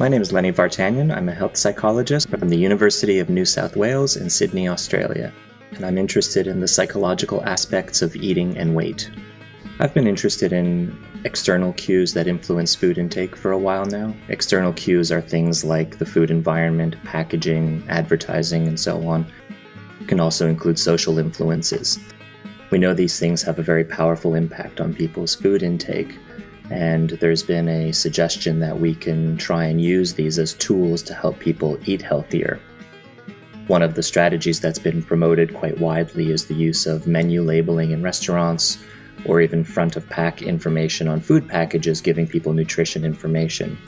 My name is Lenny Vartanian. I'm a health psychologist from the University of New South Wales in Sydney, Australia, and I'm interested in the psychological aspects of eating and weight. I've been interested in external cues that influence food intake for a while now. External cues are things like the food environment, packaging, advertising, and so on. It can also include social influences. We know these things have a very powerful impact on people's food intake, and there's been a suggestion that we can try and use these as tools to help people eat healthier. One of the strategies that's been promoted quite widely is the use of menu labeling in restaurants or even front of pack information on food packages giving people nutrition information.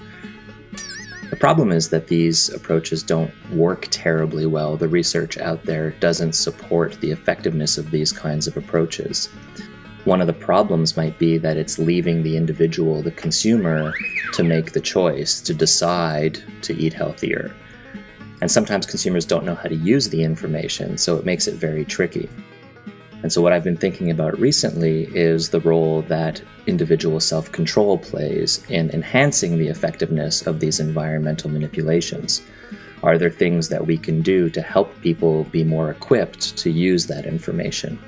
The problem is that these approaches don't work terribly well. The research out there doesn't support the effectiveness of these kinds of approaches. One of the problems might be that it's leaving the individual, the consumer, to make the choice, to decide to eat healthier. And sometimes consumers don't know how to use the information, so it makes it very tricky. And so, what I've been thinking about recently is the role that individual self control plays in enhancing the effectiveness of these environmental manipulations. Are there things that we can do to help people be more equipped to use that information?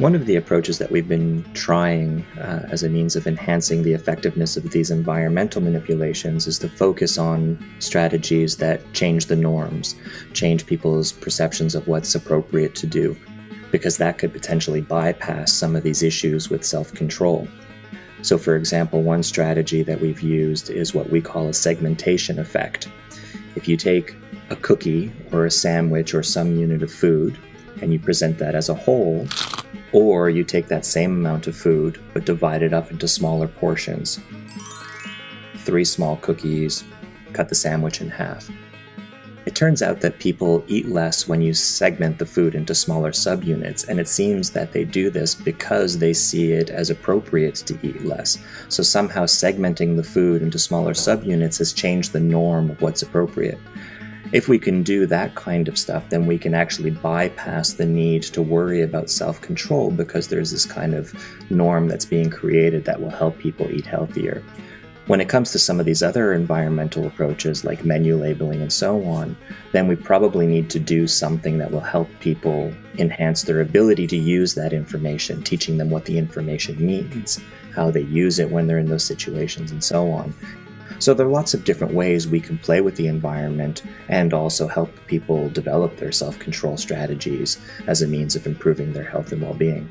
One of the approaches that we've been trying uh, as a means of enhancing the effectiveness of these environmental manipulations is to focus on strategies that change the norms, change people's perceptions of what's appropriate to do, because that could potentially bypass some of these issues with self control. So, for example, one strategy that we've used is what we call a segmentation effect. If you take a cookie or a sandwich or some unit of food and you present that as a whole, or you take that same amount of food but divide it up into smaller portions. Three small cookies, cut the sandwich in half. It turns out that people eat less when you segment the food into smaller subunits, and it seems that they do this because they see it as appropriate to eat less. So somehow segmenting the food into smaller subunits has changed the norm of what's appropriate. If we can do that kind of stuff, then we can actually bypass the need to worry about self control because there's this kind of norm that's being created that will help people eat healthier. When it comes to some of these other environmental approaches like menu labeling and so on, then we probably need to do something that will help people enhance their ability to use that information, teaching them what the information means, how they use it when they're in those situations, and so on. So there are lots of different ways we can play with the environment and also help people develop their self control strategies as a means of improving their health and well being.